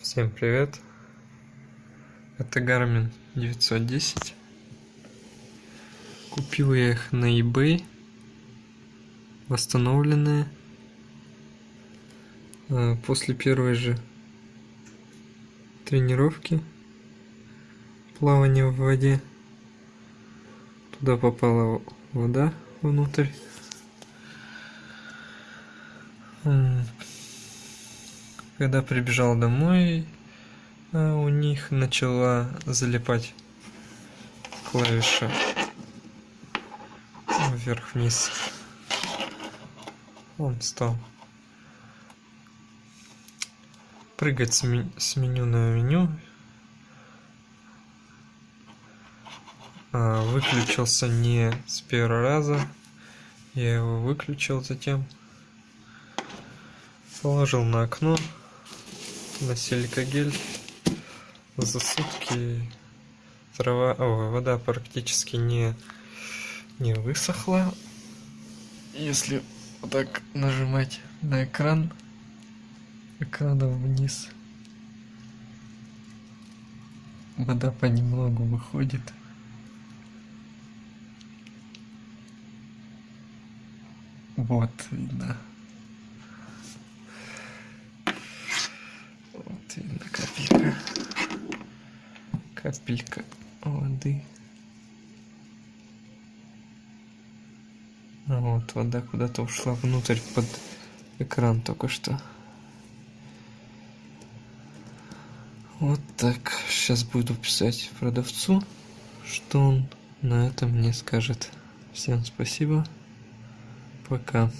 Всем привет! Это Garmin 910. Купил я их на eBay. Восстановленные. А, после первой же тренировки плавания в воде. Туда попала вода внутрь. Когда прибежал домой, а, у них начала залипать клавиша вверх-вниз. Он стал прыгать с, с меню на меню. А, выключился не с первого раза. Я его выключил затем. Положил на окно на силикагель за сутки трава, о, вода практически не, не высохла. Если вот так нажимать на экран, экраном вниз, вода понемногу выходит. Вот видно. Капелька воды. А вот вода куда-то ушла внутрь под экран только что. Вот так. Сейчас буду писать продавцу, что он на этом мне скажет. Всем спасибо. Пока.